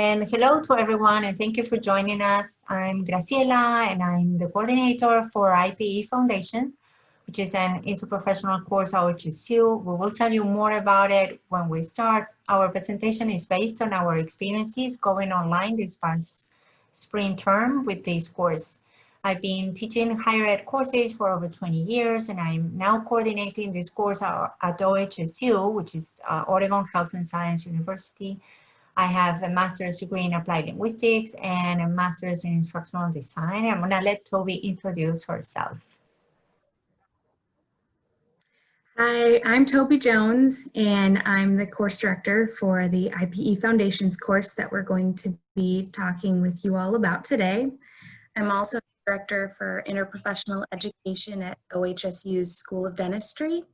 And hello to everyone, and thank you for joining us. I'm Graciela, and I'm the coordinator for IPE Foundations, which is an interprofessional course at OHSU. We will tell you more about it when we start. Our presentation is based on our experiences going online this past spring term with this course. I've been teaching higher ed courses for over 20 years, and I'm now coordinating this course at OHSU, which is uh, Oregon Health and Science University. I have a master's degree in applied linguistics and a master's in instructional design. I'm gonna let Toby introduce herself. Hi, I'm Toby Jones, and I'm the course director for the IPE Foundations course that we're going to be talking with you all about today. I'm also Director for Interprofessional Education at OHSU's School of Dentistry.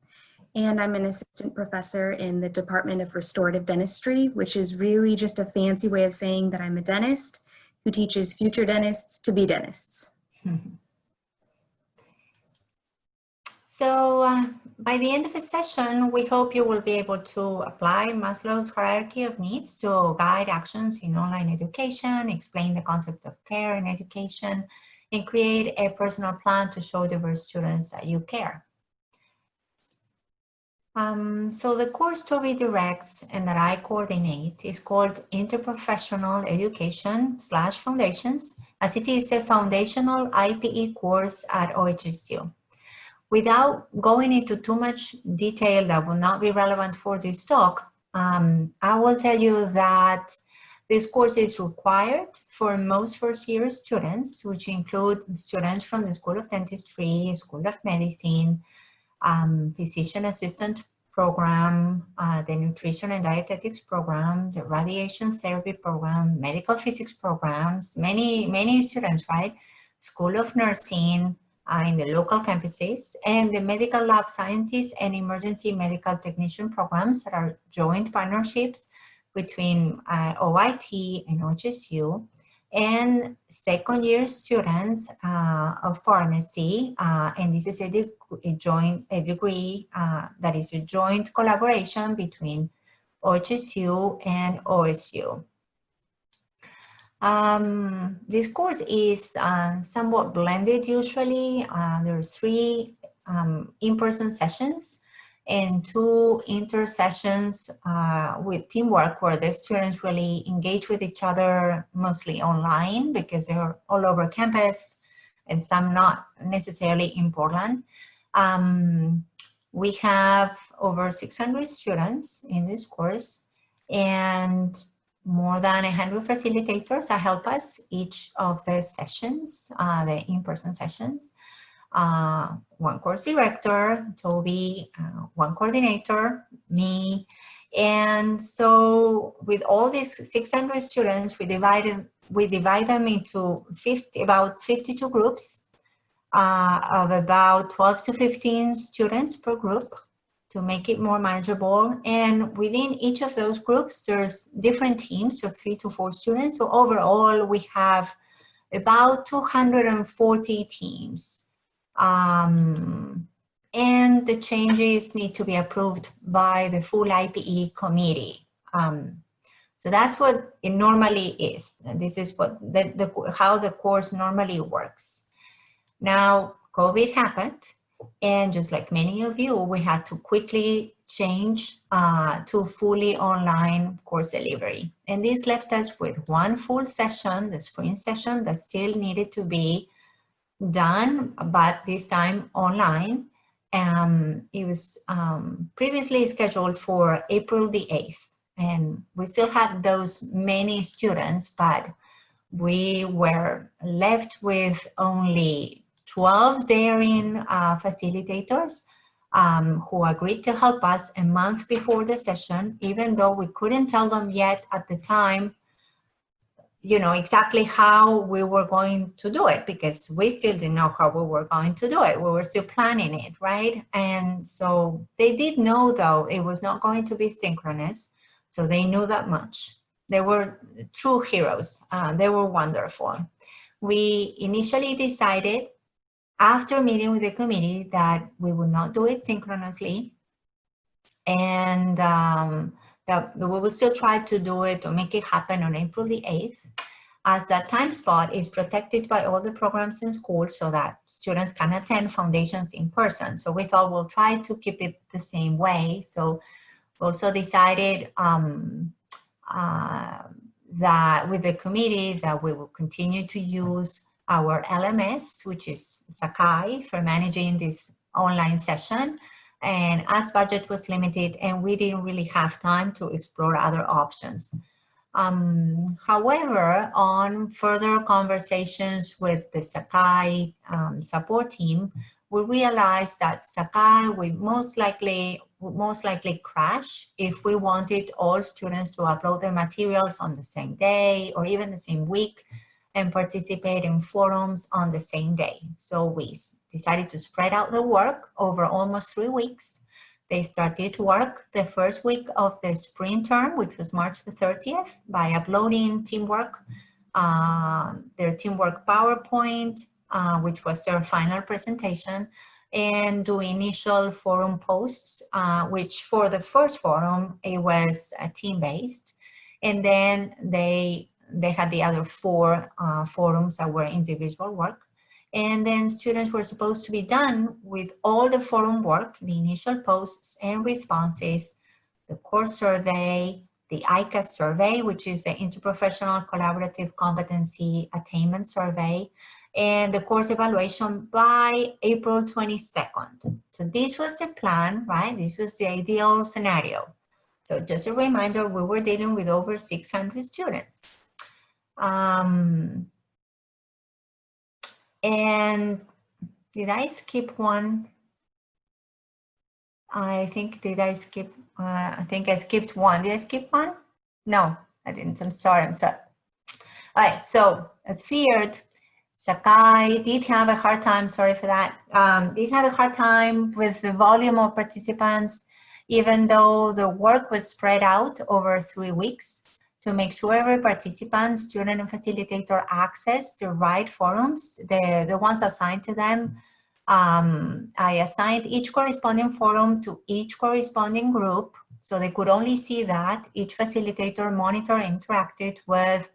And I'm an assistant professor in the Department of Restorative Dentistry, which is really just a fancy way of saying that I'm a dentist who teaches future dentists to be dentists. So uh, by the end of the session, we hope you will be able to apply Maslow's hierarchy of needs to guide actions in online education, explain the concept of care in education, and create a personal plan to show diverse students that you care. Um, so the course Toby directs and that I coordinate is called Interprofessional Education slash Foundations, as it is a foundational IPE course at OHSU. Without going into too much detail that will not be relevant for this talk, um, I will tell you that this course is required for most first year students, which include students from the School of Dentistry, School of Medicine, um, Physician Assistant program, uh, the Nutrition and Dietetics program, the Radiation Therapy program, Medical Physics programs, many, many students, right? School of Nursing, uh, in the local campuses and the medical lab scientists and emergency medical technician programs that are joint partnerships between uh, OIT and OHSU and second year students uh, of pharmacy. Uh, and this is a, a joint a degree uh, that is a joint collaboration between OHSU and OSU. Um, this course is uh, somewhat blended usually. Uh, there are three um, in-person sessions and two inter-sessions uh, with teamwork where the students really engage with each other mostly online because they're all over campus and some not necessarily in Portland. Um, we have over 600 students in this course and more than 100 facilitators that help us each of the sessions, uh, the in-person sessions uh, one course director, Toby, uh, one coordinator, me. And so with all these 600 students, we divided we divide them into 50, about 52 groups uh, of about 12 to 15 students per group to make it more manageable. And within each of those groups, there's different teams of three to four students. So overall, we have about 240 teams um, and the changes need to be approved by the full IPE committee. Um, so that's what it normally is. And this is what the, the, how the course normally works. Now, COVID happened, and just like many of you, we had to quickly change uh, to fully online course delivery. And this left us with one full session, the spring session, that still needed to be done, but this time online. Um, it was um, previously scheduled for April the 8th, and we still had those many students, but we were left with only 12 daring uh, facilitators um, who agreed to help us a month before the session, even though we couldn't tell them yet at the time you know, exactly how we were going to do it because we still didn't know how we were going to do it. We were still planning it, right? And so they did know though it was not going to be synchronous. So they knew that much. They were true heroes. Uh, they were wonderful. We initially decided after meeting with the committee that we would not do it synchronously. And um, that we will still try to do it to make it happen on April the 8th as that time slot is protected by all the programs in school so that students can attend foundations in person. So we thought we'll try to keep it the same way. So we also decided um, uh, that with the committee that we will continue to use our LMS, which is Sakai for managing this online session. And as budget was limited and we didn't really have time to explore other options. Um, however, on further conversations with the Sakai um, support team, we realized that Sakai would most likely would most likely crash if we wanted all students to upload their materials on the same day or even the same week and participate in forums on the same day. So we decided to spread out the work over almost three weeks they started work the first week of the spring term, which was March the 30th, by uploading teamwork, uh, their teamwork PowerPoint, uh, which was their final presentation, and do initial forum posts, uh, which for the first forum, it was uh, team-based. And then they, they had the other four uh, forums that were individual work. And then students were supposed to be done with all the forum work, the initial posts and responses, the course survey, the ICAS survey, which is the Interprofessional Collaborative Competency Attainment Survey, and the course evaluation by April 22nd. So this was the plan, right? This was the ideal scenario. So just a reminder, we were dealing with over 600 students. Um, and did I skip one? I think, did I skip? Uh, I think I skipped one. Did I skip one? No, I didn't. I'm sorry. I'm sorry. All right. So as feared, Sakai did have a hard time. Sorry for that. Um, did have a hard time with the volume of participants, even though the work was spread out over three weeks to make sure every participant, student and facilitator access the right forums, the, the ones assigned to them. Um, I assigned each corresponding forum to each corresponding group so they could only see that. Each facilitator monitor interacted with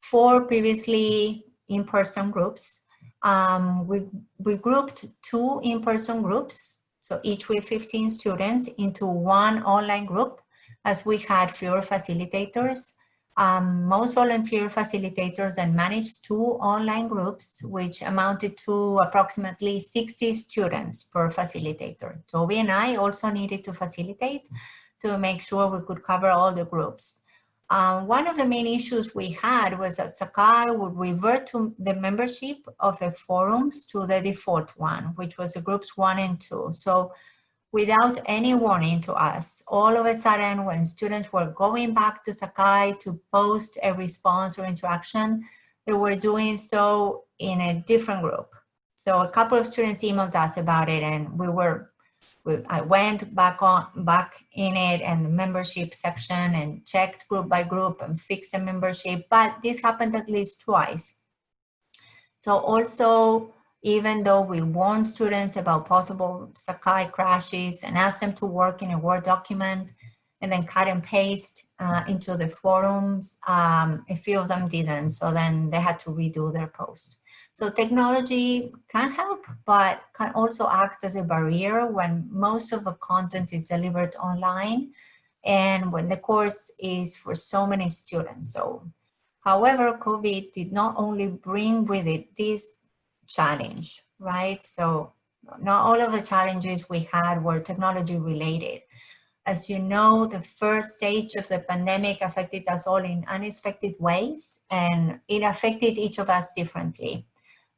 four previously in-person groups. Um, we, we grouped two in-person groups, so each with 15 students into one online group as we had fewer facilitators. Um, most volunteer facilitators then managed two online groups, which amounted to approximately 60 students per facilitator. Toby and I also needed to facilitate to make sure we could cover all the groups. Um, one of the main issues we had was that Sakai would revert to the membership of the forums to the default one, which was the groups one and two. So without any warning to us. All of a sudden, when students were going back to Sakai to post a response or interaction, they were doing so in a different group. So a couple of students emailed us about it and we were, we, I went back on, back in it and the membership section and checked group by group and fixed the membership, but this happened at least twice. So also even though we warn students about possible Sakai crashes and ask them to work in a Word document and then cut and paste uh, into the forums, um, a few of them didn't, so then they had to redo their post. So technology can help, but can also act as a barrier when most of the content is delivered online and when the course is for so many students. So, however, COVID did not only bring with it these challenge, right? So not all of the challenges we had were technology related. As you know, the first stage of the pandemic affected us all in unexpected ways and it affected each of us differently.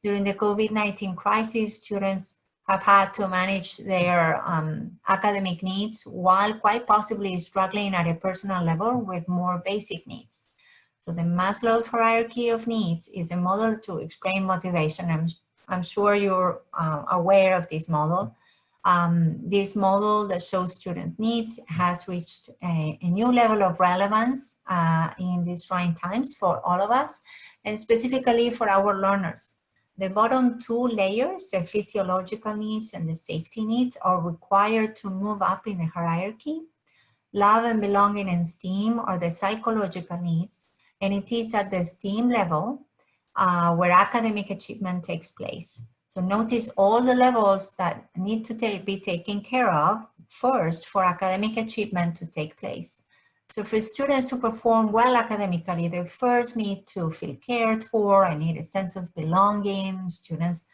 During the COVID-19 crisis, students have had to manage their um, academic needs while quite possibly struggling at a personal level with more basic needs. So the Maslow's hierarchy of needs is a model to explain motivation. I'm, I'm sure you're uh, aware of this model. Um, this model that shows student needs has reached a, a new level of relevance uh, in these trying times for all of us, and specifically for our learners. The bottom two layers, the physiological needs and the safety needs, are required to move up in the hierarchy love and belonging and esteem are the psychological needs, and it is at the esteem level uh, where academic achievement takes place. So notice all the levels that need to be taken care of first for academic achievement to take place. So for students to perform well academically, they first need to feel cared for and need a sense of belonging. Students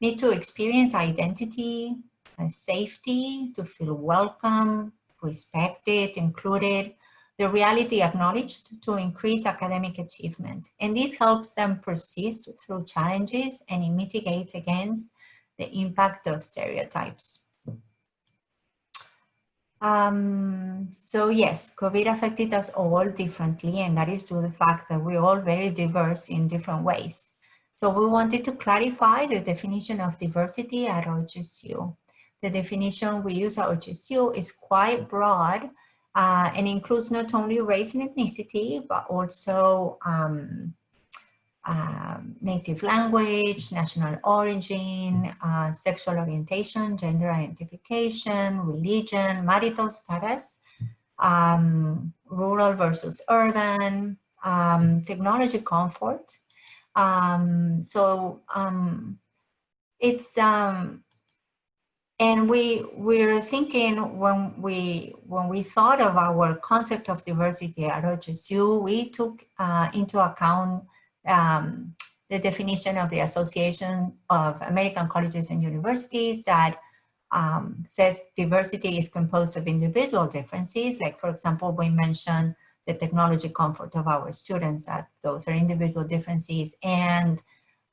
need to experience identity and safety, to feel welcome, respected, included, the reality acknowledged to increase academic achievement. And this helps them persist through challenges and it mitigates against the impact of stereotypes. Um, so yes, COVID affected us all differently, and that is due to the fact that we're all very diverse in different ways. So we wanted to clarify the definition of diversity at OHSU. The definition we use at OHSU is quite broad uh, and includes not only race and ethnicity, but also um, um, native language, national origin, uh, sexual orientation, gender identification, religion, marital status, um, rural versus urban, um, technology comfort. Um, so um, it's, and we we're thinking when we when we thought of our concept of diversity at OHSU, we took uh, into account um, the definition of the Association of American Colleges and Universities that um, says diversity is composed of individual differences. Like, for example, we mentioned the technology comfort of our students, that those are individual differences, and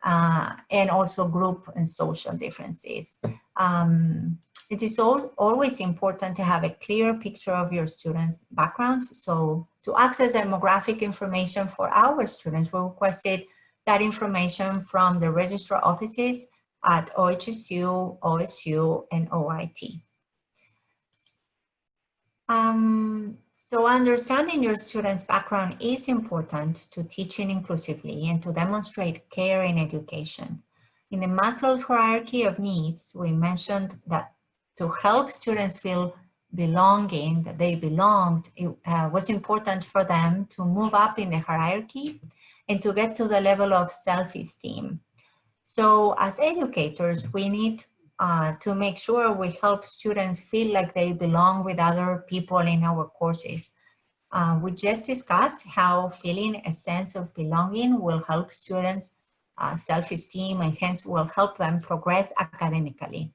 uh, and also group and social differences. Um, it is all, always important to have a clear picture of your students' backgrounds. So to access demographic information for our students, we requested that information from the registrar offices at OHSU, OSU, and OIT. Um, so understanding your student's background is important to teaching inclusively and to demonstrate care in education. In the Maslow's hierarchy of needs, we mentioned that to help students feel belonging, that they belonged, it uh, was important for them to move up in the hierarchy and to get to the level of self-esteem. So as educators, we need uh, to make sure we help students feel like they belong with other people in our courses. Uh, we just discussed how feeling a sense of belonging will help students uh, self-esteem and hence will help them progress academically.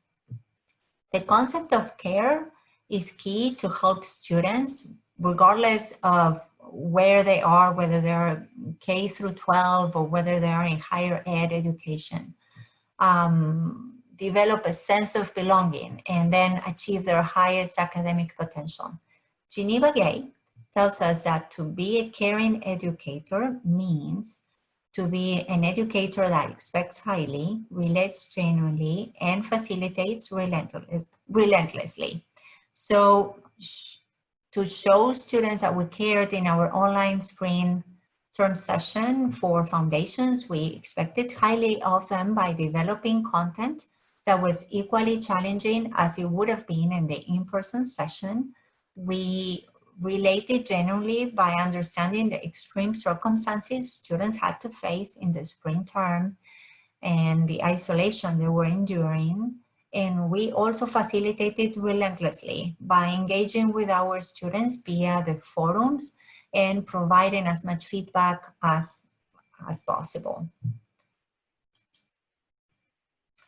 The concept of care is key to help students, regardless of where they are, whether they're K through 12 or whether they are in higher ed education, um, develop a sense of belonging and then achieve their highest academic potential. Geneva Gay tells us that to be a caring educator means to be an educator that expects highly, relates genuinely, and facilitates relentlessly. So to show students that we cared in our online spring term session for foundations, we expected highly of them by developing content that was equally challenging as it would have been in the in-person session. We related generally by understanding the extreme circumstances students had to face in the spring term and the isolation they were enduring. And we also facilitated relentlessly by engaging with our students via the forums and providing as much feedback as, as possible.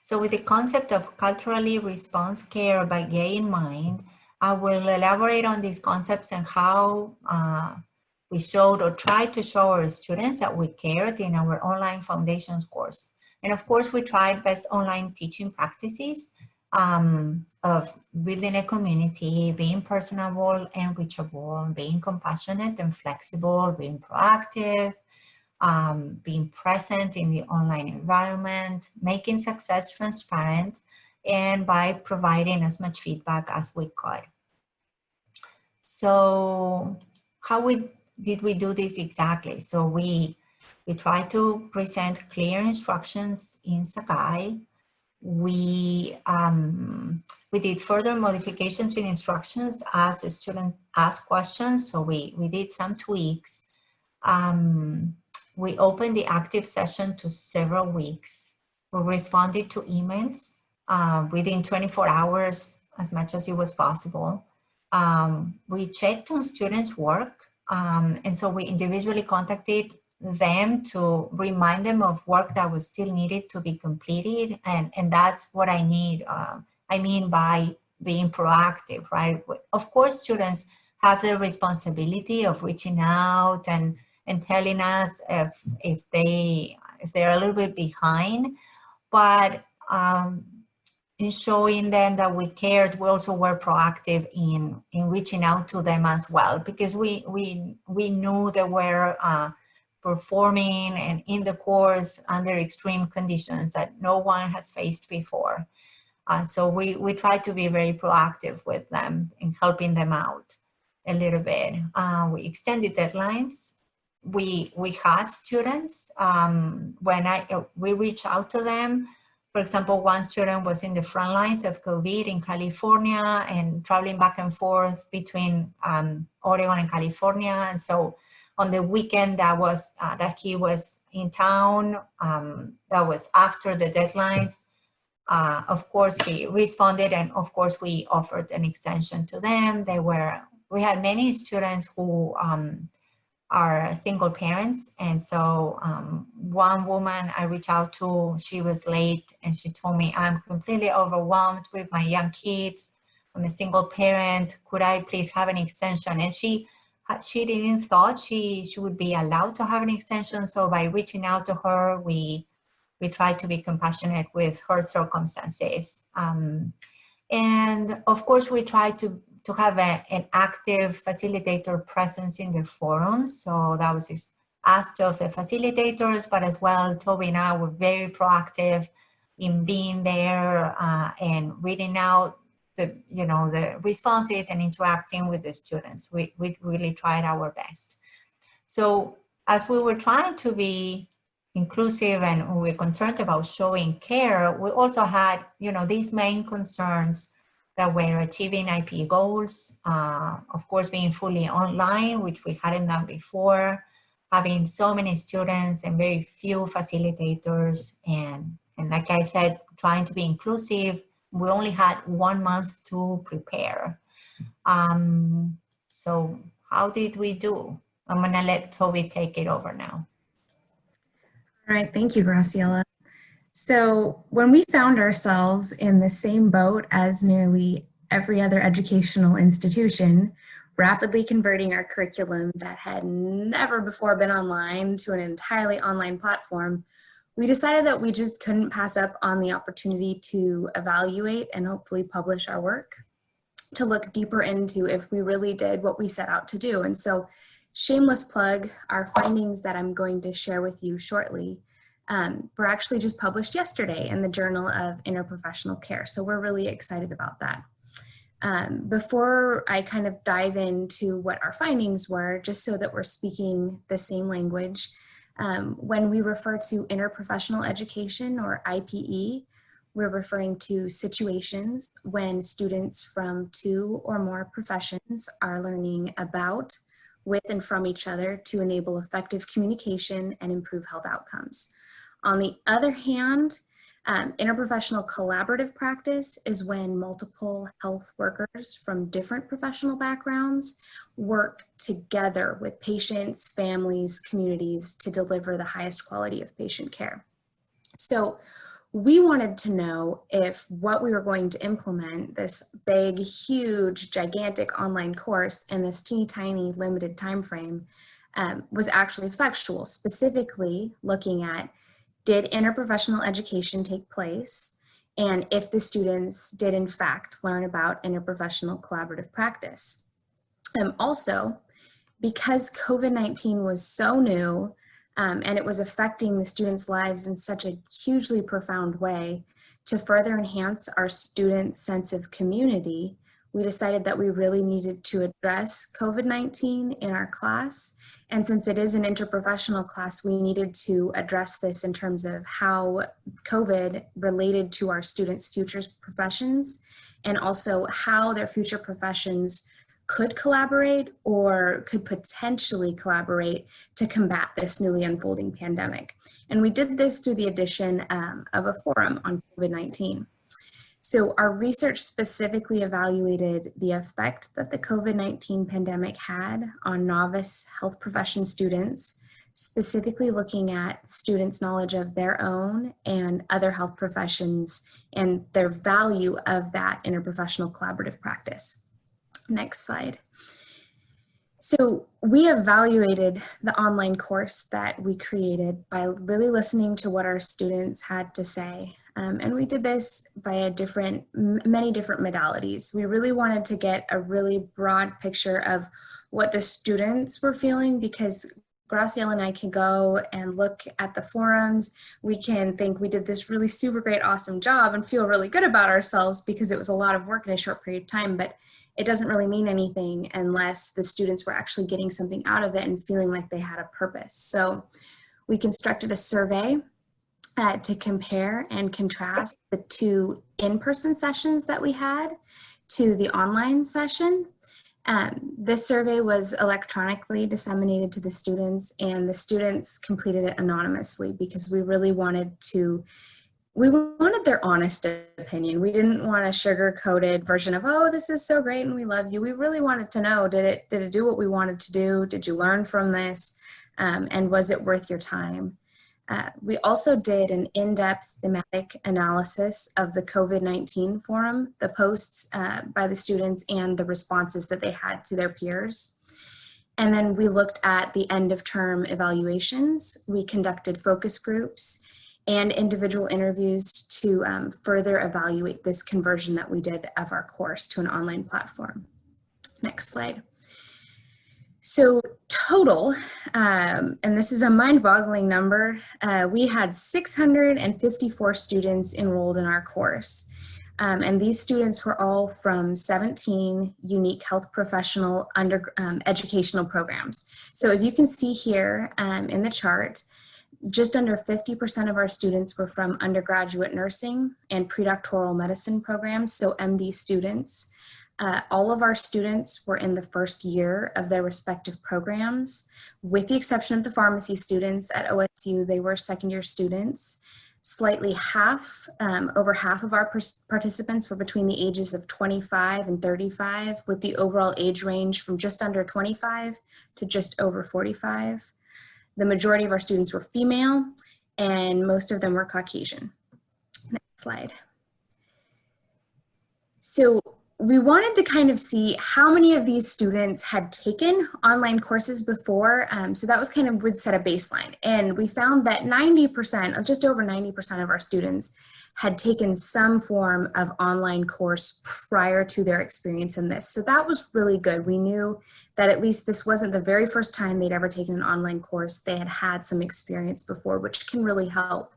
So with the concept of culturally response care by Gay in mind, I will elaborate on these concepts and how uh, we showed or tried to show our students that we cared in our online foundations course. And of course, we tried best online teaching practices um, of building a community, being personable and reachable, being compassionate and flexible, being proactive, um, being present in the online environment, making success transparent, and by providing as much feedback as we could. So how we did we do this exactly? So we we try to present clear instructions in Sakai. we um, we did further modifications in instructions as the student asked questions. So we, we did some tweaks. Um, we opened the active session to several weeks. We responded to emails uh, within 24 hours as much as it was possible. Um, we checked on students' work. Um, and so we individually contacted them to remind them of work that was still needed to be completed. And, and that's what I need. Uh, I mean by being proactive, right? Of course, students have the responsibility of reaching out and, and telling us if, if, they, if they're a little bit behind, but um, in showing them that we cared, we also were proactive in, in reaching out to them as well, because we, we, we knew they were uh, performing and in the course under extreme conditions that no one has faced before. Uh, so we, we try to be very proactive with them in helping them out a little bit. Uh, we extended deadlines. We, we had students, um, when I, we reached out to them, for example, one student was in the front lines of COVID in California and traveling back and forth between um, Oregon and California. And so on the weekend that was uh, that he was in town, um, that was after the deadlines. Uh, of course, he responded, and of course, we offered an extension to them. They were we had many students who um, are single parents, and so um, one woman I reached out to, she was late, and she told me, "I'm completely overwhelmed with my young kids. I'm a single parent. Could I please have an extension?" And she she didn't thought she, she would be allowed to have an extension. So by reaching out to her, we, we tried to be compassionate with her circumstances. Um, and of course, we try to, to have a, an active facilitator presence in the forums. So that was asked of the facilitators, but as well, Toby and I were very proactive in being there uh, and reading out the you know the responses and interacting with the students we, we really tried our best so as we were trying to be inclusive and we are concerned about showing care we also had you know these main concerns that were achieving IP goals, uh, of course being fully online, which we hadn't done before, having so many students and very few facilitators, and, and like I said, trying to be inclusive, we only had one month to prepare. Um, so how did we do? I'm gonna let Toby take it over now. All right, thank you, Graciela. So when we found ourselves in the same boat as nearly every other educational institution, rapidly converting our curriculum that had never before been online to an entirely online platform, we decided that we just couldn't pass up on the opportunity to evaluate and hopefully publish our work, to look deeper into if we really did what we set out to do. And so shameless plug, our findings that I'm going to share with you shortly um, were actually just published yesterday in the Journal of Interprofessional Care. So we're really excited about that. Um, before I kind of dive into what our findings were, just so that we're speaking the same language, um, when we refer to interprofessional education or IPE, we're referring to situations when students from two or more professions are learning about, with and from each other to enable effective communication and improve health outcomes. On the other hand, um, interprofessional collaborative practice is when multiple health workers from different professional backgrounds work together with patients, families, communities to deliver the highest quality of patient care. So we wanted to know if what we were going to implement, this big, huge, gigantic online course in this teeny tiny limited time frame, um, was actually effectual, specifically looking at did interprofessional education take place? And if the students did in fact learn about interprofessional collaborative practice. Um, also, because COVID-19 was so new um, and it was affecting the students' lives in such a hugely profound way, to further enhance our students' sense of community, we decided that we really needed to address COVID-19 in our class. And since it is an interprofessional class, we needed to address this in terms of how COVID related to our students' future professions and also how their future professions could collaborate or could potentially collaborate to combat this newly unfolding pandemic. And we did this through the addition um, of a forum on COVID-19. So our research specifically evaluated the effect that the COVID-19 pandemic had on novice health profession students, specifically looking at students' knowledge of their own and other health professions and their value of that interprofessional collaborative practice. Next slide. So we evaluated the online course that we created by really listening to what our students had to say um, and we did this via different, many different modalities. We really wanted to get a really broad picture of what the students were feeling because Graciela and I can go and look at the forums. We can think we did this really super great, awesome job and feel really good about ourselves because it was a lot of work in a short period of time, but it doesn't really mean anything unless the students were actually getting something out of it and feeling like they had a purpose. So we constructed a survey uh, to compare and contrast the two in-person sessions that we had to the online session. Um, this survey was electronically disseminated to the students and the students completed it anonymously because we really wanted to we wanted their honest opinion. We didn't want a sugar-coated version of, oh, this is so great and we love you. We really wanted to know, did it, did it do what we wanted to do? Did you learn from this? Um, and was it worth your time? Uh, we also did an in-depth thematic analysis of the COVID-19 forum, the posts uh, by the students and the responses that they had to their peers. And then we looked at the end of term evaluations. We conducted focus groups and individual interviews to um, further evaluate this conversion that we did of our course to an online platform. Next slide. So total, um, and this is a mind-boggling number, uh, we had 654 students enrolled in our course. Um, and these students were all from 17 unique health professional under um, educational programs. So as you can see here um, in the chart, just under 50% of our students were from undergraduate nursing and predoctoral medicine programs, so MD students. Uh, all of our students were in the first year of their respective programs. With the exception of the pharmacy students at OSU, they were second year students. Slightly half, um, over half of our participants were between the ages of 25 and 35, with the overall age range from just under 25 to just over 45. The majority of our students were female, and most of them were Caucasian. Next slide. So we wanted to kind of see how many of these students had taken online courses before. Um, so that was kind of would set a baseline. And we found that 90%, just over 90% of our students had taken some form of online course prior to their experience in this. So that was really good. We knew that at least this wasn't the very first time they'd ever taken an online course. They had had some experience before, which can really help.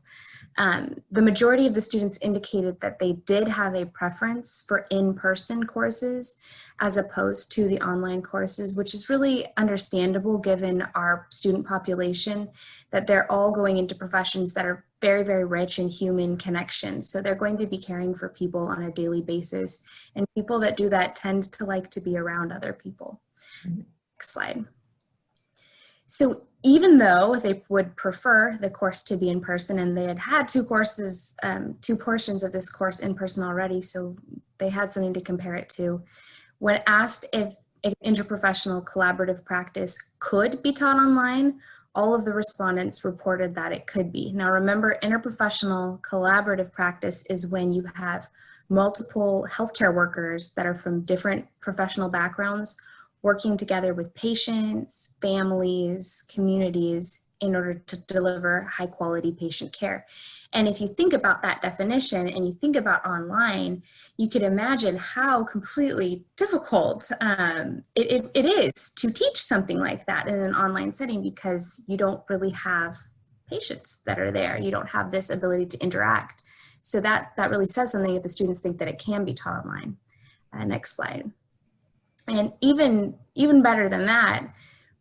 Um, the majority of the students indicated that they did have a preference for in-person courses as opposed to the online courses, which is really understandable given our student population, that they're all going into professions that are very, very rich in human connections. So they're going to be caring for people on a daily basis. And people that do that tend to like to be around other people. Mm -hmm. Next slide. So even though they would prefer the course to be in person and they had had two courses, um, two portions of this course in person already, so they had something to compare it to. When asked if, interprofessional collaborative practice could be taught online, all of the respondents reported that it could be. Now remember, interprofessional collaborative practice is when you have multiple healthcare workers that are from different professional backgrounds working together with patients, families, communities in order to deliver high quality patient care. And if you think about that definition and you think about online, you could imagine how completely difficult um, it, it, it is to teach something like that in an online setting because you don't really have patients that are there. You don't have this ability to interact. So that, that really says something if the students think that it can be taught online. Uh, next slide. And even, even better than that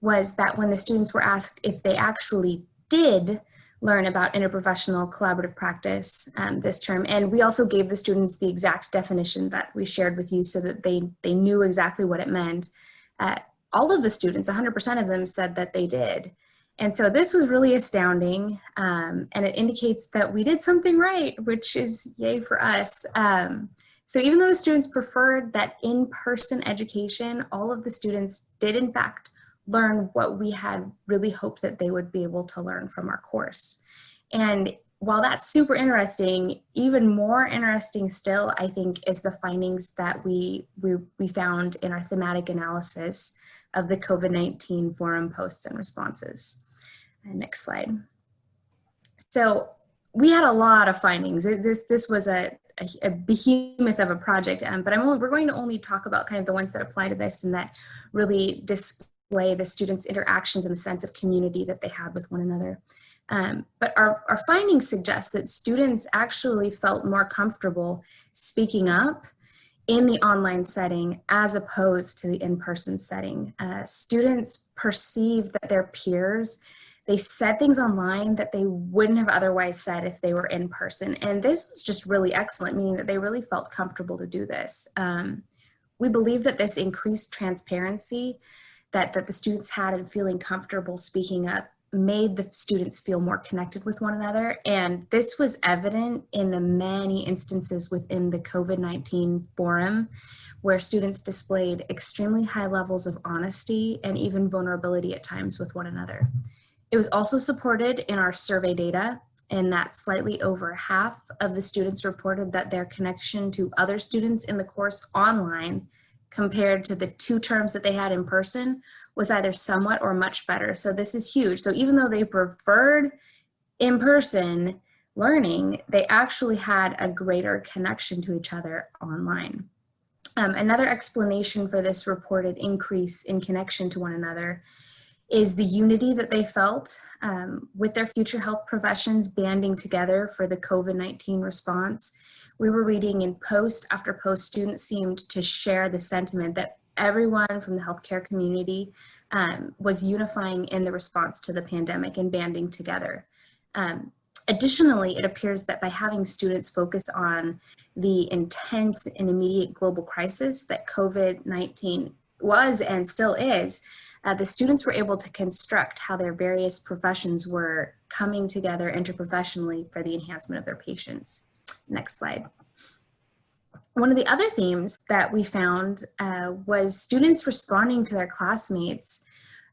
was that when the students were asked if they actually did learn about interprofessional collaborative practice um, this term. And we also gave the students the exact definition that we shared with you so that they, they knew exactly what it meant. Uh, all of the students, 100% of them said that they did. And so this was really astounding um, and it indicates that we did something right, which is yay for us. Um, so even though the students preferred that in-person education, all of the students did in fact learn what we had really hoped that they would be able to learn from our course. And while that's super interesting, even more interesting still, I think, is the findings that we, we, we found in our thematic analysis of the COVID-19 forum posts and responses. And next slide. So we had a lot of findings. This, this was a, a, a behemoth of a project, um, but I'm only, we're going to only talk about kind of the ones that apply to this and that really display the students' interactions and the sense of community that they had with one another. Um, but our, our findings suggest that students actually felt more comfortable speaking up in the online setting as opposed to the in-person setting. Uh, students perceived that their peers, they said things online that they wouldn't have otherwise said if they were in person. And this was just really excellent, meaning that they really felt comfortable to do this. Um, we believe that this increased transparency that, that the students had and feeling comfortable speaking up made the students feel more connected with one another. And this was evident in the many instances within the COVID-19 forum where students displayed extremely high levels of honesty and even vulnerability at times with one another. It was also supported in our survey data in that slightly over half of the students reported that their connection to other students in the course online compared to the two terms that they had in person was either somewhat or much better. So this is huge. So even though they preferred in-person learning, they actually had a greater connection to each other online. Um, another explanation for this reported increase in connection to one another is the unity that they felt um, with their future health professions banding together for the COVID-19 response we were reading in post after post, students seemed to share the sentiment that everyone from the healthcare community um, was unifying in the response to the pandemic and banding together. Um, additionally, it appears that by having students focus on the intense and immediate global crisis that COVID-19 was and still is, uh, the students were able to construct how their various professions were coming together interprofessionally for the enhancement of their patients. Next slide. One of the other themes that we found uh, was students responding to their classmates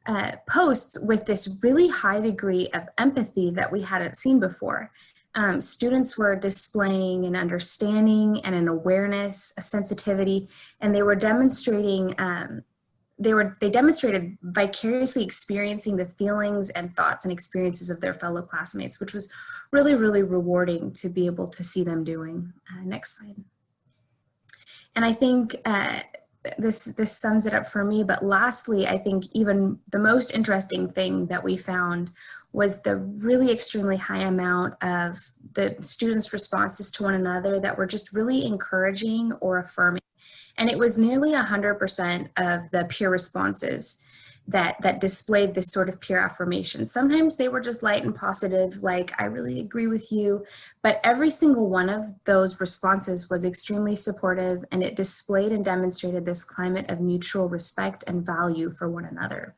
uh, posts with this really high degree of empathy that we hadn't seen before. Um, students were displaying an understanding and an awareness, a sensitivity, and they were demonstrating um, they were they demonstrated vicariously experiencing the feelings and thoughts and experiences of their fellow classmates, which was really, really rewarding to be able to see them doing. Uh, next slide. And I think uh, this, this sums it up for me, but lastly, I think even the most interesting thing that we found was the really extremely high amount of the students' responses to one another that were just really encouraging or affirming. And it was nearly 100% of the peer responses that that displayed this sort of peer affirmation. Sometimes they were just light and positive, like, I really agree with you. But every single one of those responses was extremely supportive and it displayed and demonstrated this climate of mutual respect and value for one another.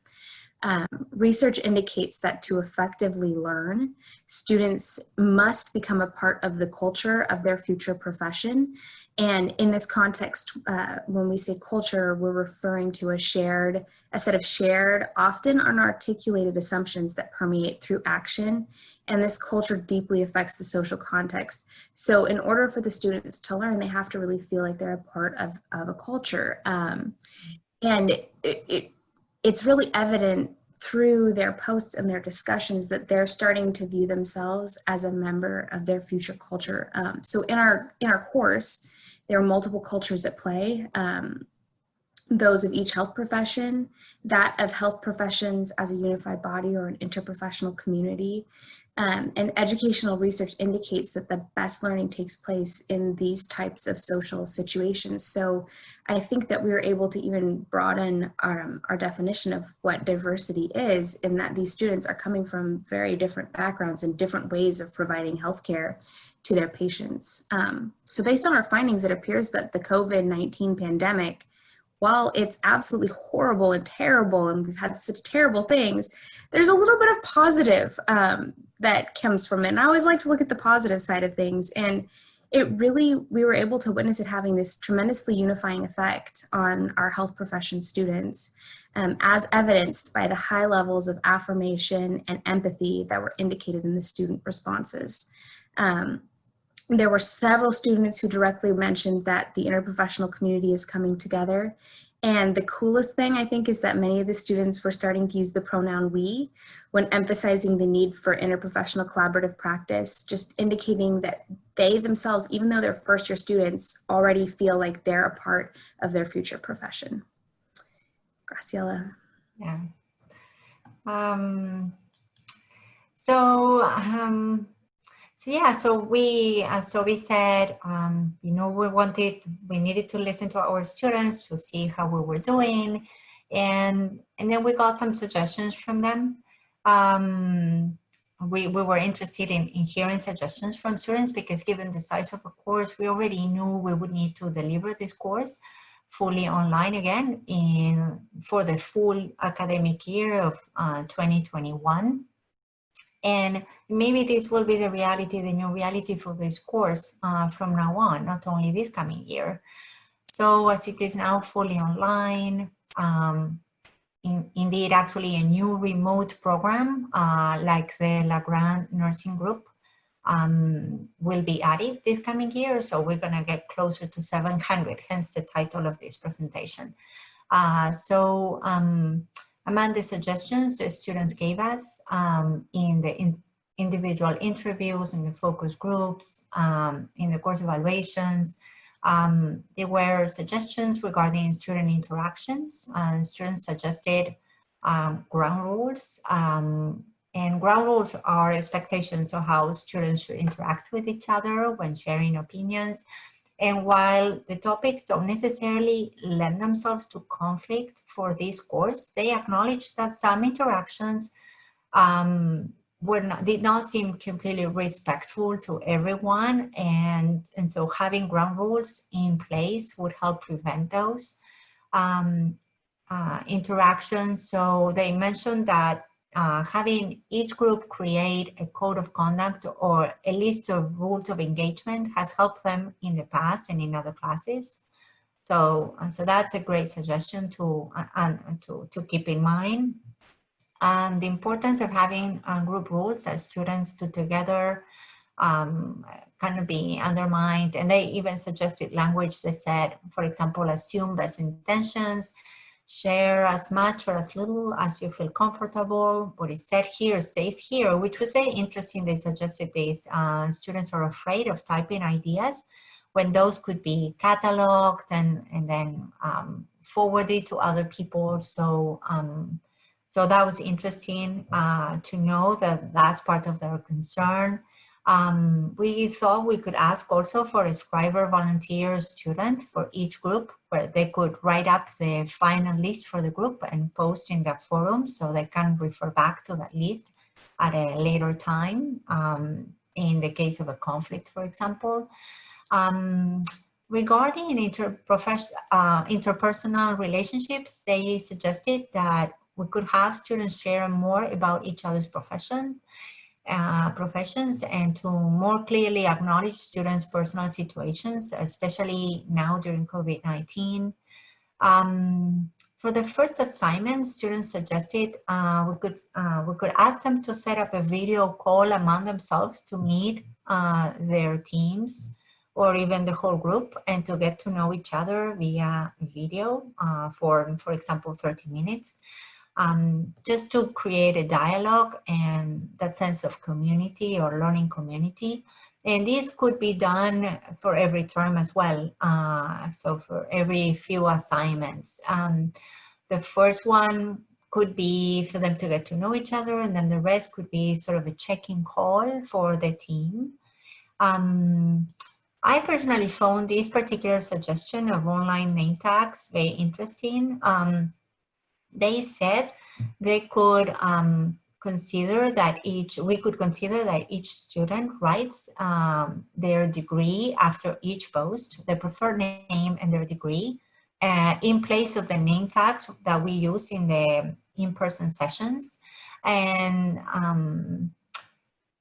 Um, research indicates that to effectively learn, students must become a part of the culture of their future profession and in this context, uh, when we say culture, we're referring to a shared, a set of shared, often unarticulated assumptions that permeate through action. And this culture deeply affects the social context. So in order for the students to learn, they have to really feel like they're a part of, of a culture. Um, and it, it, it's really evident through their posts and their discussions that they're starting to view themselves as a member of their future culture. Um, so in our, in our course, there are multiple cultures at play. Um, those of each health profession, that of health professions as a unified body or an interprofessional community. Um, and educational research indicates that the best learning takes place in these types of social situations. So I think that we were able to even broaden our, um, our definition of what diversity is in that these students are coming from very different backgrounds and different ways of providing healthcare to their patients. Um, so based on our findings, it appears that the COVID-19 pandemic while it's absolutely horrible and terrible and we've had such terrible things, there's a little bit of positive um, that comes from it. And I always like to look at the positive side of things. And it really, we were able to witness it having this tremendously unifying effect on our health profession students, um, as evidenced by the high levels of affirmation and empathy that were indicated in the student responses. Um, there were several students who directly mentioned that the interprofessional community is coming together. And the coolest thing I think is that many of the students were starting to use the pronoun we when emphasizing the need for interprofessional collaborative practice, just indicating that they themselves, even though they're first year students, already feel like they're a part of their future profession. Graciela. Yeah. Um, so um, so yeah, so we, as Toby said, um, you know, we wanted, we needed to listen to our students to see how we were doing. And, and then we got some suggestions from them. Um, we, we were interested in, in hearing suggestions from students because given the size of a course, we already knew we would need to deliver this course fully online again in for the full academic year of uh, 2021. And maybe this will be the reality, the new reality for this course uh, from now on, not only this coming year. So as it is now fully online, um, in, indeed actually a new remote program uh, like the La Grande Nursing Group um, will be added this coming year. So we're gonna get closer to 700, hence the title of this presentation. Uh, so um, among the suggestions the students gave us um, in the in individual interviews, in the focus groups, um, in the course evaluations, um, there were suggestions regarding student interactions. Uh, students suggested um, ground rules, um, and ground rules are expectations of how students should interact with each other when sharing opinions and while the topics don't necessarily lend themselves to conflict for this course, they acknowledge that some interactions um, were not, did not seem completely respectful to everyone. And, and so having ground rules in place would help prevent those um, uh, interactions. So they mentioned that uh, having each group create a code of conduct or a list of rules of engagement has helped them in the past and in other classes. So, uh, so that's a great suggestion to, uh, to, to keep in mind. The importance of having uh, group rules as students do together um, of be undermined. And they even suggested language that said, for example, assume best intentions, share as much or as little as you feel comfortable. What is said here stays here, which was very interesting. They suggested this. Uh, students are afraid of typing ideas when those could be cataloged and, and then um, forwarded to other people. So, um, so that was interesting uh, to know that that's part of their concern. Um, we thought we could ask also for a scriber volunteer student for each group where they could write up the final list for the group and post in the forum so they can refer back to that list at a later time um, in the case of a conflict, for example. Um, regarding uh, interpersonal relationships, they suggested that we could have students share more about each other's profession uh, professions and to more clearly acknowledge students' personal situations, especially now during COVID-19. Um, for the first assignment, students suggested uh, we could uh, we could ask them to set up a video call among themselves to meet uh, their teams or even the whole group and to get to know each other via video uh, for, for example, 30 minutes um, just to create a dialogue and that sense of community or learning community. And this could be done for every term as well. Uh, so for every few assignments. Um, the first one could be for them to get to know each other and then the rest could be sort of a check-in call for the team. Um, I personally found this particular suggestion of online name tags very interesting. Um, they said they could um, consider that each, we could consider that each student writes um, their degree after each post, their preferred name and their degree, uh, in place of the name tags that we use in the in-person sessions. And um,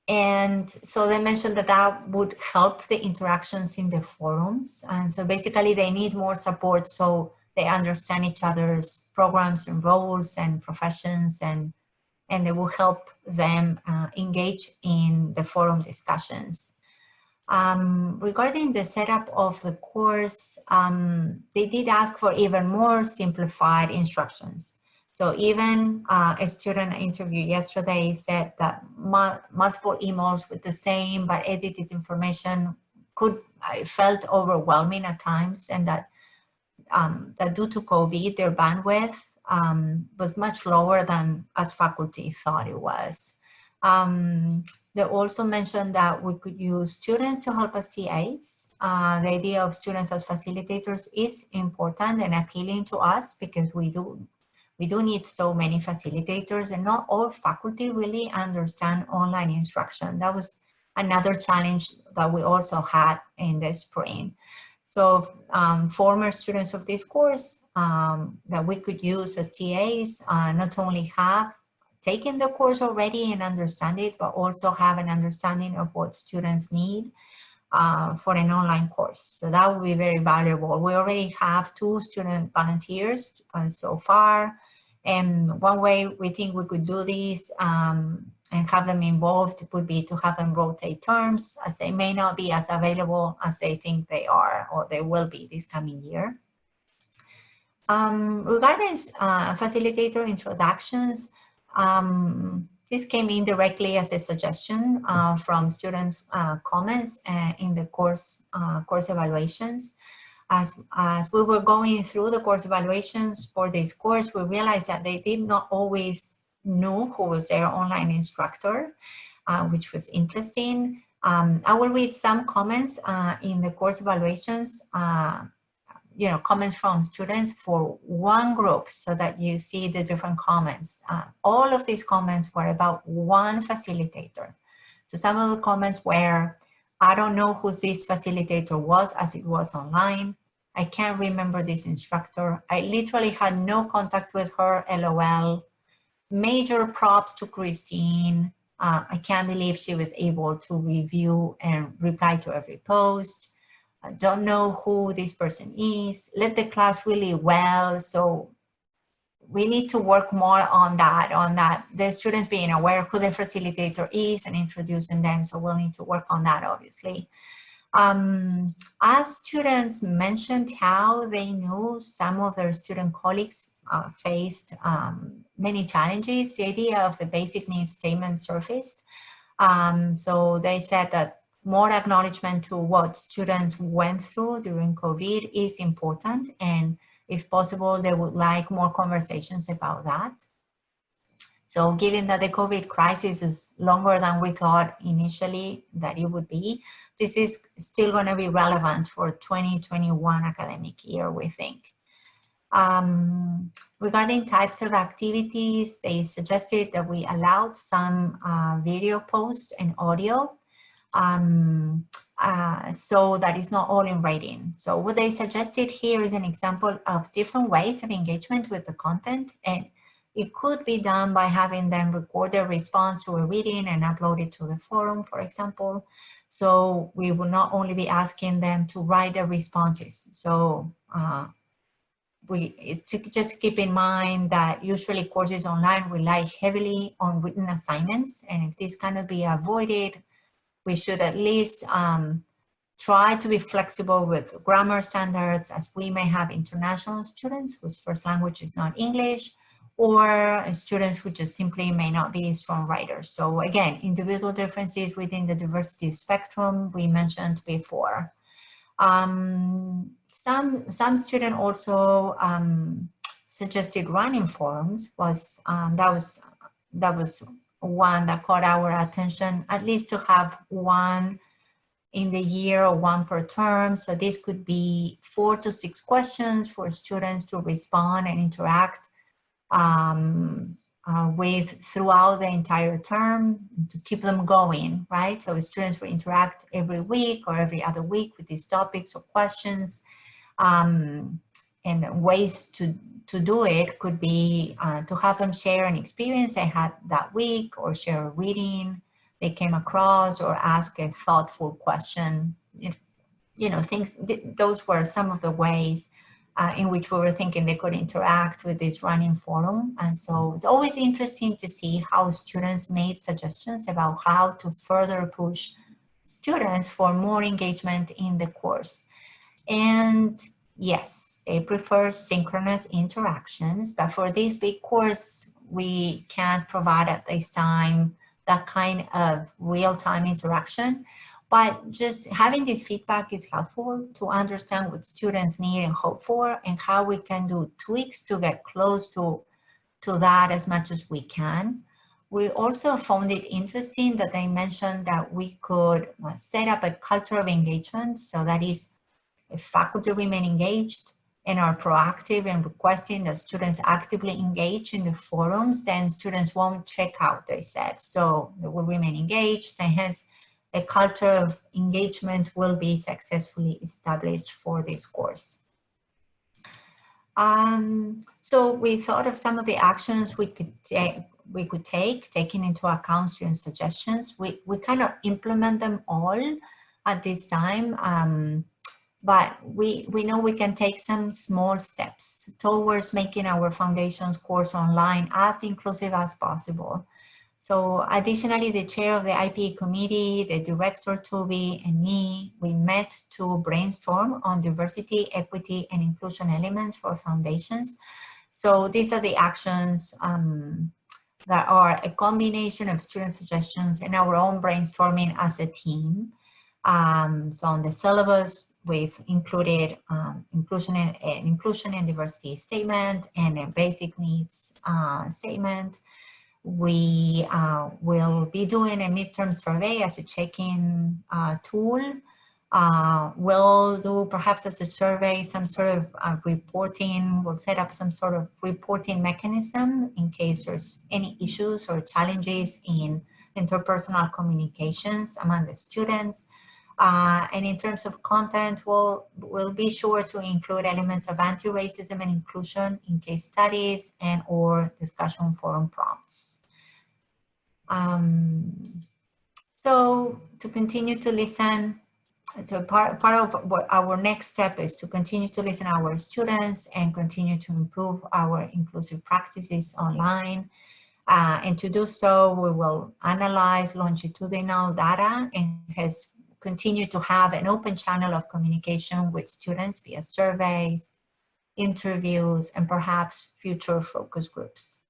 and so they mentioned that that would help the interactions in the forums. And so basically they need more support so they understand each other's programs and roles and professions and, and they will help them uh, engage in the forum discussions. Um, regarding the setup of the course, um, they did ask for even more simplified instructions. So even uh, a student interview yesterday said that multiple emails with the same but edited information could, I felt overwhelming at times and that, um, that due to COVID, their bandwidth um, was much lower than as faculty thought it was. Um, they also mentioned that we could use students to help us TAs. Uh, the idea of students as facilitators is important and appealing to us because we do we do need so many facilitators and not all faculty really understand online instruction. That was another challenge that we also had in the spring. So um, former students of this course um, that we could use as TAs uh, not only have taken the course already and understand it, but also have an understanding of what students need uh, for an online course. So that would be very valuable. We already have two student volunteers uh, so far. And one way we think we could do this um, and have them involved would be to have them rotate terms as they may not be as available as they think they are or they will be this coming year. Um, regarding uh, facilitator introductions, um, this came in directly as a suggestion uh, from students' uh, comments uh, in the course uh, course evaluations as, as we were going through the course evaluations for this course, we realized that they did not always know who was their online instructor, uh, which was interesting. Um, I will read some comments uh, in the course evaluations, uh, you know, comments from students for one group so that you see the different comments. Uh, all of these comments were about one facilitator. So some of the comments were, I don't know who this facilitator was as it was online. I can't remember this instructor. I literally had no contact with her, LOL. Major props to Christine. Uh, I can't believe she was able to review and reply to every post. I don't know who this person is. Led the class really well. So we need to work more on that, on that, the students being aware who the facilitator is and introducing them. So we'll need to work on that, obviously. Um, as students mentioned how they knew some of their student colleagues uh, faced um, many challenges, the idea of the basic needs statement surfaced. Um, so they said that more acknowledgement to what students went through during COVID is important and if possible, they would like more conversations about that. So given that the COVID crisis is longer than we thought initially that it would be, this is still going to be relevant for 2021 academic year, we think. Um, regarding types of activities, they suggested that we allowed some uh, video posts and audio um, uh, so it's not all in writing. So what they suggested here is an example of different ways of engagement with the content and it could be done by having them record their response to a reading and upload it to the forum, for example. So we will not only be asking them to write their responses. So uh, we just keep in mind that usually courses online rely heavily on written assignments. And if this cannot be avoided, we should at least um, try to be flexible with grammar standards as we may have international students whose first language is not English or students who just simply may not be strong writers. So again, individual differences within the diversity spectrum we mentioned before. Um, some, some student also um, suggested running forms was, um, that was, that was one that caught our attention, at least to have one in the year or one per term. So this could be four to six questions for students to respond and interact um, uh, with throughout the entire term to keep them going, right? So students will interact every week or every other week with these topics or questions. Um, and ways to, to do it could be uh, to have them share an experience they had that week or share a reading they came across or ask a thoughtful question. If, you know, things, th those were some of the ways uh, in which we were thinking they could interact with this running forum. And so it's always interesting to see how students made suggestions about how to further push students for more engagement in the course. And yes, they prefer synchronous interactions, but for this big course, we can't provide at this time that kind of real-time interaction. But just having this feedback is helpful to understand what students need and hope for and how we can do tweaks to get close to, to that as much as we can. We also found it interesting that they mentioned that we could uh, set up a culture of engagement. So that is if faculty remain engaged and are proactive and requesting that students actively engage in the forums, then students won't check out, they said. So they will remain engaged and hence a culture of engagement will be successfully established for this course. Um, so we thought of some of the actions we could take, we could take, taking into account student suggestions. We, we kind of implement them all at this time, um, but we, we know we can take some small steps towards making our foundations course online as inclusive as possible. So additionally, the chair of the IPE committee, the director Toby and me, we met to brainstorm on diversity, equity, and inclusion elements for foundations. So these are the actions um, that are a combination of student suggestions and our own brainstorming as a team. Um, so on the syllabus, we've included um, inclusion and, inclusion and diversity statement and a basic needs uh, statement. We uh, will be doing a midterm survey as a check-in uh, tool. Uh, we'll do perhaps as a survey some sort of uh, reporting, we'll set up some sort of reporting mechanism in case there's any issues or challenges in interpersonal communications among the students. Uh, and in terms of content, we'll, we'll be sure to include elements of anti-racism and inclusion in case studies and or discussion forum prompts. Um, so to continue to listen, so part, part of what our next step is to continue to listen to our students and continue to improve our inclusive practices online. Uh, and to do so, we will analyze longitudinal data and has continue to have an open channel of communication with students via surveys, interviews, and perhaps future focus groups.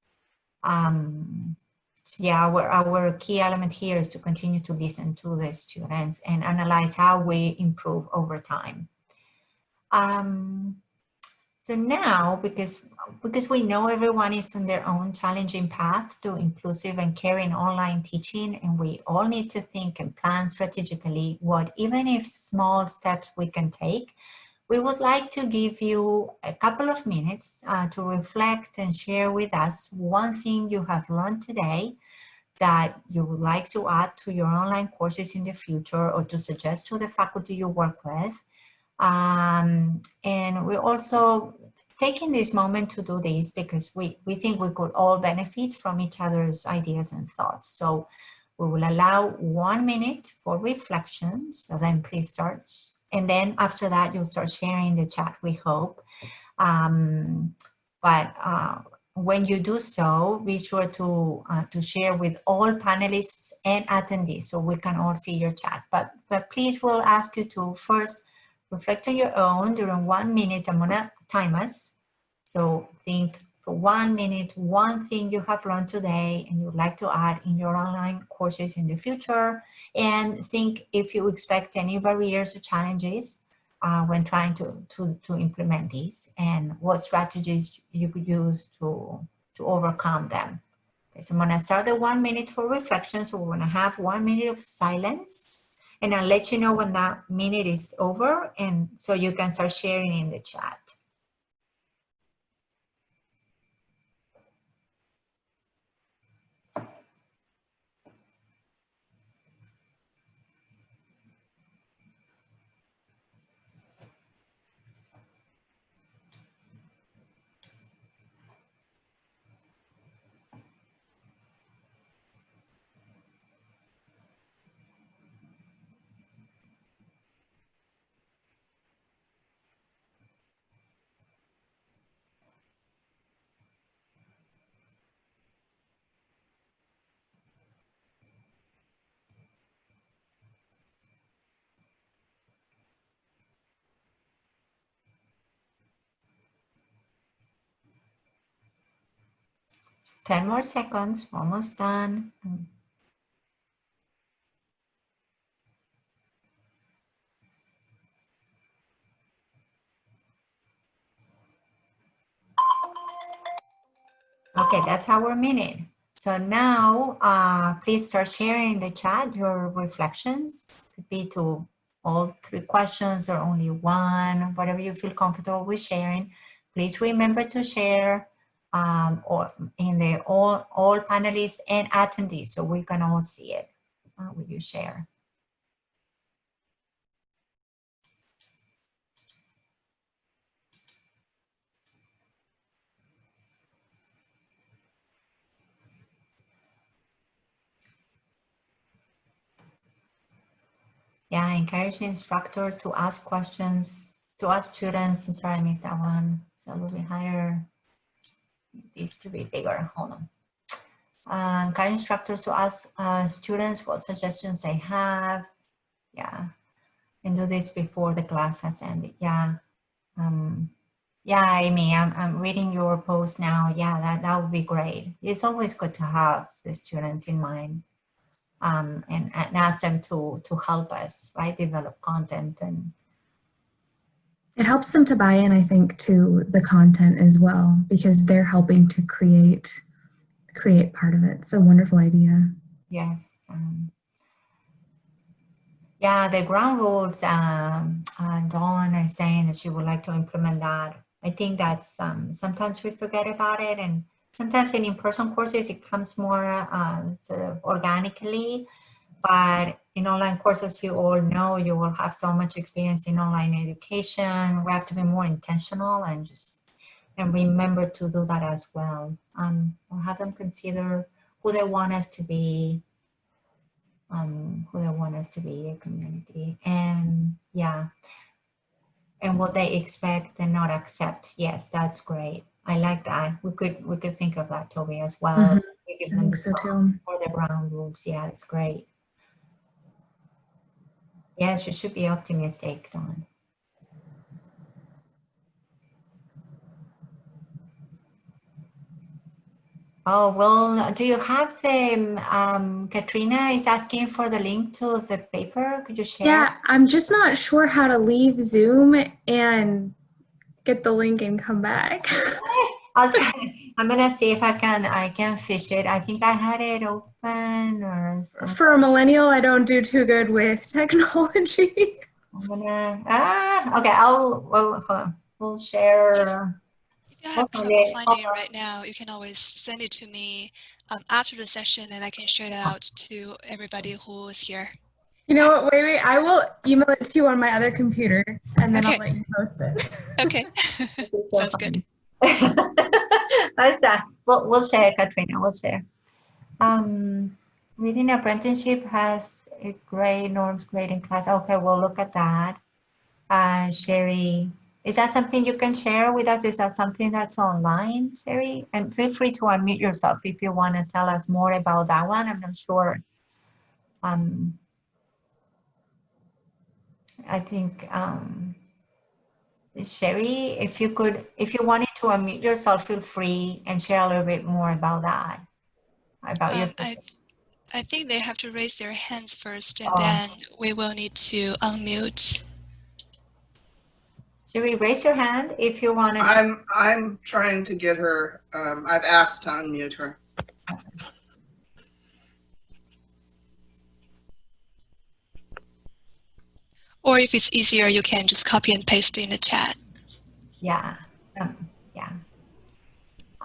Um, so yeah, our, our key element here is to continue to listen to the students and analyze how we improve over time. Um, so now, because, because we know everyone is on their own challenging path to inclusive and caring online teaching, and we all need to think and plan strategically what, even if small steps we can take, we would like to give you a couple of minutes uh, to reflect and share with us one thing you have learned today that you would like to add to your online courses in the future or to suggest to the faculty you work with. Um, and we're also taking this moment to do this because we, we think we could all benefit from each other's ideas and thoughts. So we will allow one minute for reflection. So then please start. And then after that, you'll start sharing the chat, we hope. Um, but uh, when you do so, be sure to, uh, to share with all panelists and attendees so we can all see your chat. But, but please we'll ask you to first reflect on your own during one minute. I'm gonna time us. So think for one minute, one thing you have learned today and you'd like to add in your online courses in the future. And think if you expect any barriers or challenges uh, when trying to, to, to implement these and what strategies you could use to, to overcome them. Okay, so I'm gonna start the one minute for reflection. So we're gonna have one minute of silence and I'll let you know when that minute is over and so you can start sharing in the chat. 10 more seconds, almost done. Okay, that's our minute. So now, uh, please start sharing in the chat your reflections. Could be to all three questions or only one, whatever you feel comfortable with sharing. Please remember to share um, or in the all, all panelists and attendees so we can all see it. Uh, will you share? Yeah, encourage instructors to ask questions, to ask students. I'm sorry, I missed that one. So a little bit higher needs to be bigger. Hold on. Um, instructors to ask uh, students what suggestions they have. Yeah, and do this before the class has ended. Yeah. Um, yeah, Amy, I'm, I'm reading your post now. Yeah, that, that would be great. It's always good to have the students in mind um, and, and ask them to, to help us, right? Develop content and it helps them to buy in, I think, to the content as well, because they're helping to create create part of it. It's a wonderful idea. Yes. Um, yeah, the ground rules, um, uh, Dawn is saying that she would like to implement that. I think that's um, sometimes we forget about it and sometimes in in-person courses it comes more uh, sort of organically but in online courses, you all know you will have so much experience in online education. We have to be more intentional and just and remember to do that as well. Um, we'll have them consider who they want us to be, um, who they want us to be a community. And yeah, and what they expect and not accept. Yes, that's great. I like that. We could we could think of that, Toby, as well. Mm -hmm. We give them so too. For the ground rules. Yeah, it's great. Yes, you should be optimistic, Dawn. Oh, well, do you have the, um, Katrina is asking for the link to the paper. Could you share? Yeah, I'm just not sure how to leave Zoom and get the link and come back. I'll try. I'm gonna see if I can I can fish it. I think I had it open or something. for a millennial. I don't do too good with technology. I'm gonna ah okay. I'll well hold on. We'll share. If you have trouble it. finding it right now, you can always send it to me um, after the session, and I can share it out to everybody who is here. You know what? Wait, wait. I will email it to you on my other computer, and then okay. I'll let you post it. Okay, sounds good. Basta. We'll, we'll share, Katrina, we'll share. Um, reading apprenticeship has a grade, norms grading class. Okay, we'll look at that. Uh, Sherry, is that something you can share with us? Is that something that's online, Sherry? And feel free to unmute yourself if you want to tell us more about that one. I'm not sure. Um, I think um, Sherry, if you could, if you wanted to unmute yourself, feel free and share a little bit more about that. About your Um, I, I think they have to raise their hands first and Oh. then we will need to unmute. Should we raise your hand if you want to. I'm, I'm trying to get her, um, I've asked to unmute her. Or if it's easier, you can just copy and paste in the chat. Yeah, um, yeah.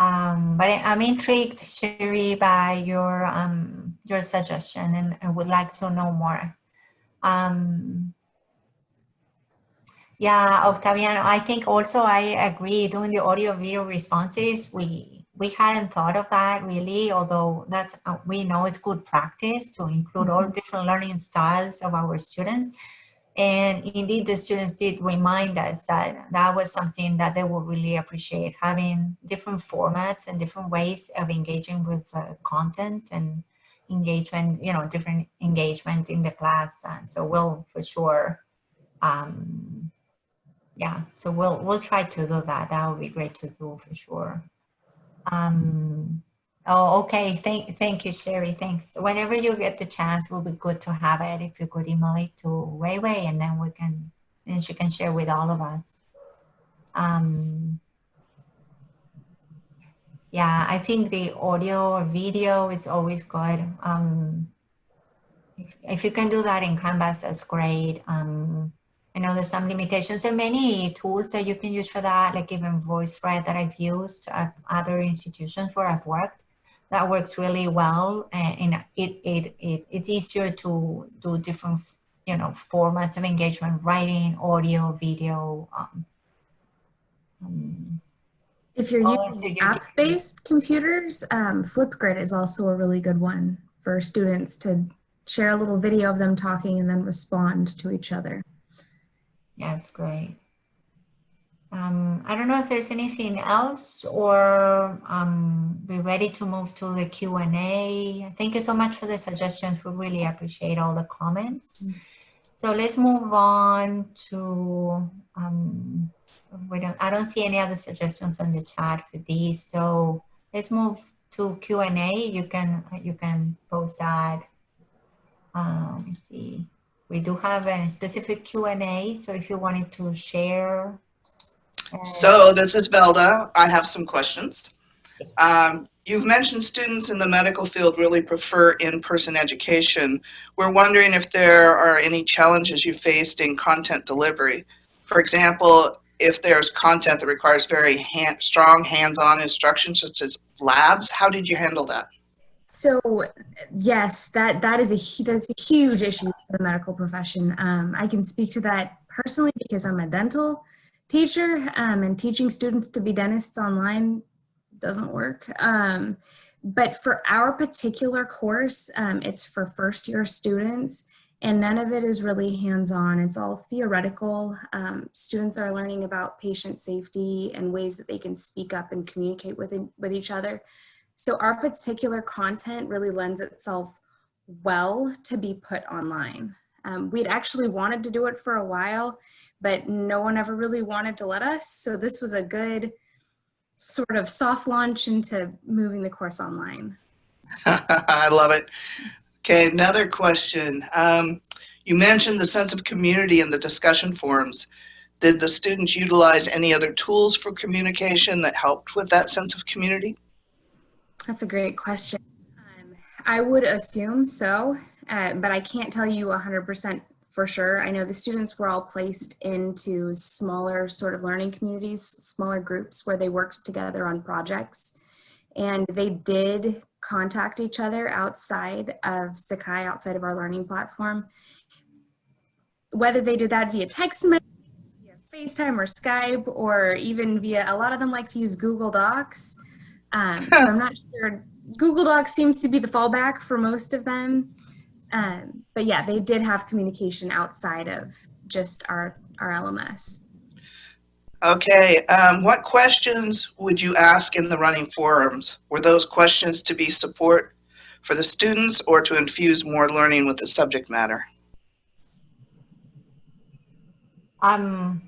Um, but I- I'm intrigued, Sherry, by your um, your suggestion, and I would like to know more. Um, yeah, Octaviano, I think also I agree. Doing the audio video responses, we we hadn't thought of that really. Although that's uh, we know it's good practice to include all different learning styles of our students. And indeed, the students did remind us that that was something that they would really appreciate, having different formats and different ways of engaging with uh, content and engagement, you know, different engagement in the class. And so we'll for sure, um, yeah, so we'll, we'll try to do that. That would be great to do for sure. Um, Oh, okay. Thank, thank you, Sherry. Thanks. Whenever you get the chance, it will be good to have it. If you could email it to Wei Wei, and then we can, then she can share with all of us. Um, yeah, I think the audio or video is always good. Um, if, if you can do that in Canvas, that's great. Um, I know there's some limitations. There are many tools that you can use for that, like even VoiceThread that I've used at other institutions where I've worked that works really well and, and it, it, it, it's easier to do different you know formats of engagement writing audio video um, um, If you're using app-based computers, um, Flipgrid is also a really good one for students to share a little video of them talking and then respond to each other. yeah it's great um, I don't know if there's anything else or um, we're ready to move to the Q&A. Thank you so much for the suggestions. We really appreciate all the comments. So let's move on to, um, we don't, I don't see any other suggestions on the chat for these. So let's move to Q&A. You can, you can post that. Um, let's see. We do have a specific Q&A. So if you wanted to share So this is Velda. I have some questions. Um, you've mentioned students in the medical field really prefer in-person education. We're wondering if there are any challenges you faced in content delivery. For example, if there's content that requires very hand, strong hands-on instruction, such as labs, how did you handle that? So yes, that that is a that's a huge issue for the medical profession. Um, I can speak to that personally because I'm a dental teacher, um, and teaching students to be dentists online doesn't work. Um, but for our particular course, um, it's for first year students, and none of it is really hands on. It's all theoretical. Um, students are learning about patient safety and ways that they can speak up and communicate with with each other. So our particular content really lends itself well to be put online. Um, we'd actually wanted to do it for a while, but no one ever really wanted to let us. So this was a good sort of soft launch into moving the course online. I love it. Okay, another question. Um, you mentioned the sense of community in the discussion forums. Did the students utilize any other tools for communication that helped with that sense of community? That's a great question. Um, I would assume so, uh, but I can't tell you 100% for sure. I know the students were all placed into smaller sort of learning communities, smaller groups where they worked together on projects. And they did contact each other outside of Sakai, outside of our learning platform. Whether they did that via text message, via FaceTime or Skype, or even via, a lot of them like to use Google Docs. Um, so I'm not sure. Google Docs seems to be the fallback for most of them. Um, but yeah, they did have communication outside of just our, our LMS. Okay, um, what questions would you ask in the running forums? Were those questions to be support for the students or to infuse more learning with the subject matter? Um,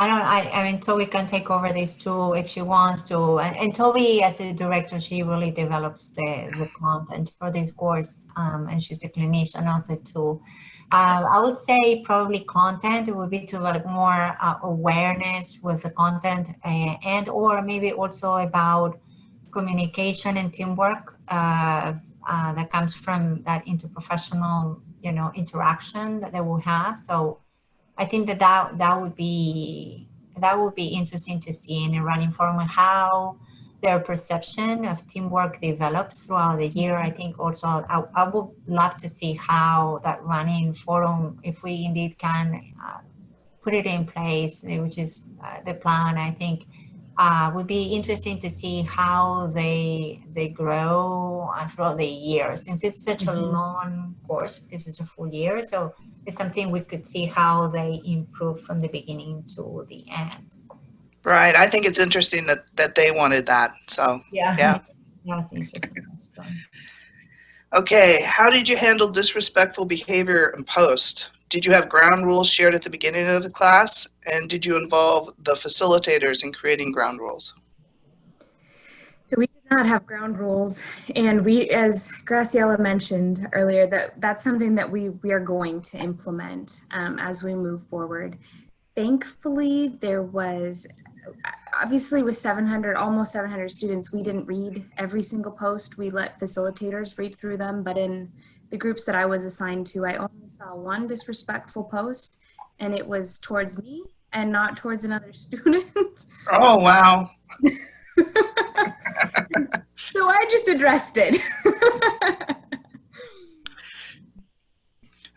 I don't, I, I mean, Toby can take over this too if she wants to. And, and Toby, as a director, she really develops the, the content for this course. Um, and she's a clinician of the two. Uh, I would say probably content would be to develop more uh, awareness with the content and, and or maybe also about communication and teamwork uh, uh, that comes from that interprofessional, you know, interaction that they will have. So I think that that, that would be that would be interesting to see in a running forum how their perception of teamwork develops throughout the year. I think also I, I would love to see how that running forum, if we indeed can uh, put it in place, which is uh, the plan, I think uh, would be interesting to see how they they grow uh, throughout the year since it's such a Mhm. long course because it's a full year. So it's something we could see how they improve from the beginning to the end. Right. I think it's interesting that, that they wanted that. So, Yeah. Yeah. That's interesting. Okay. How did you handle disrespectful behavior in post? Did you have ground rules shared at the beginning of the class? And did you involve the facilitators in creating ground rules? We did not have ground rules, and we, as Graciela mentioned earlier, that that's something that we we are going to implement um, as we move forward. Thankfully, there was obviously with 700, almost 700 students, we didn't read every single post. We let facilitators read through them, but in the groups that I was assigned to, I only saw one disrespectful post, and it was towards me and not towards another student. Oh, wow. So I just addressed it.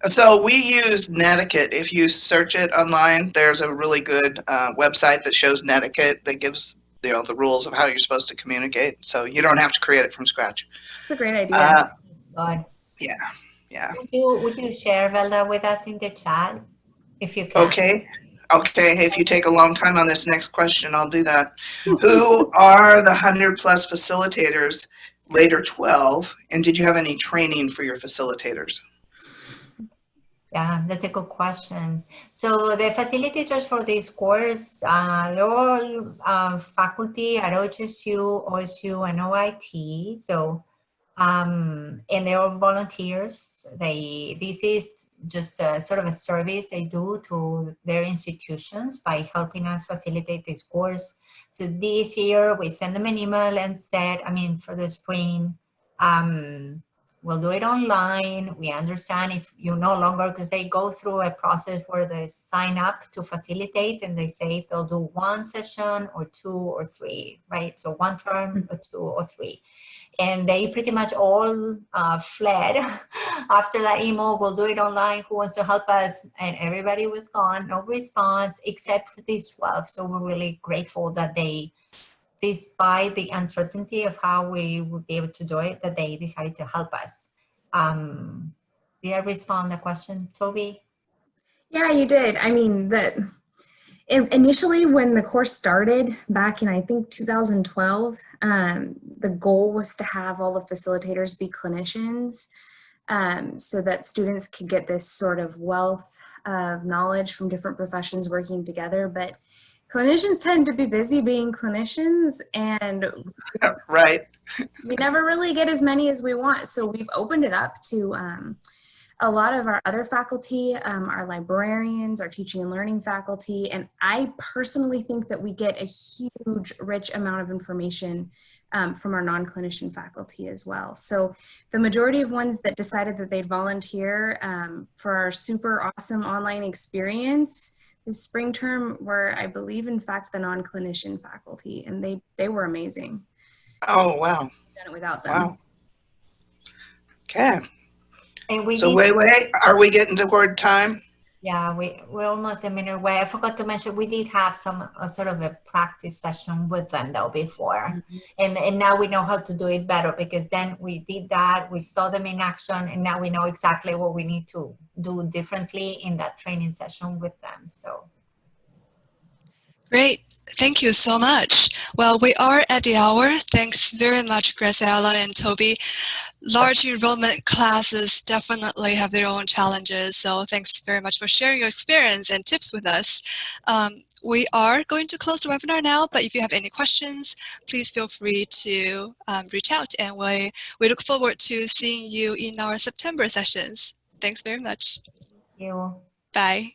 So we use Netiquette. If you search it online, there's a really good uh, website that shows Netiquette that gives you know the rules of how you're supposed to communicate. So you don't have to create it from scratch. It's a great idea. Uh, God. yeah, yeah. Would you, would you share Velda with us in the chat if you can? Okay. Okay. If you take a long time on this next question, I'll do that. Who are the hundred plus facilitators? Later 12, and did you have any training for your facilitators? Yeah, that's a good question. So the facilitators for this course, uh, they're all uh, faculty at OHSU, OSU, and OIT. So, um, and they're all volunteers. They this is just a, sort of a service they do to their institutions by helping us facilitate this course. So this year we send them an email and said, I mean, for the spring, um, we'll do it online. We understand if you no longer, because they go through a process where they sign up to facilitate and they say if they'll do one session or two or three, right? So one term or two or three. And they pretty much all uh, fled after that email. We'll do it online. Who wants to help us? And everybody was gone, no response except for these 12. So we're really grateful that they despite the uncertainty of how we would be able to do it, that they decided to help us. Um, did I respond the question, Toby? yeah, you did. I mean, that in- initially when the course started back in I think 2012, um, the goal was to have all the facilitators be clinicians, um, so that students could get this sort of wealth of knowledge from different professions working together. But clinicians tend to be busy being clinicians, and Right. we never really get as many as we want. So we've opened it up to um, a lot of our other faculty, um, our librarians, our teaching and learning faculty. And I personally think that we get a huge, rich amount of information um, from our non-clinician faculty as well. So the majority of ones that decided that they'd volunteer um, for our super awesome online experience this spring term were, I believe, in fact, the non-clinician faculty, and they, they were amazing Oh, wow. done it without them. Wow. Okay. And we So did, wait, wait. Are we getting toward time? yeah, we, we're almost a minute away. I forgot to mention, we did have some, a sort of a practice session with them though before. Mm-hmm. And, and now we know how to do it better because then we did that, we saw them in action and now we know exactly what we need to do differently in that training session with them, so. Great. Thank you so much. Well, we are at the hour. Thanks very much, Graciela and Toby. Large enrollment classes definitely have their own challenges, so thanks very much for sharing your experience and tips with us. Um, we are going to close the webinar now, but if you have any questions, please feel free to um, reach out and we, we look forward to seeing you in our September sessions. Thanks very much. You. Bye.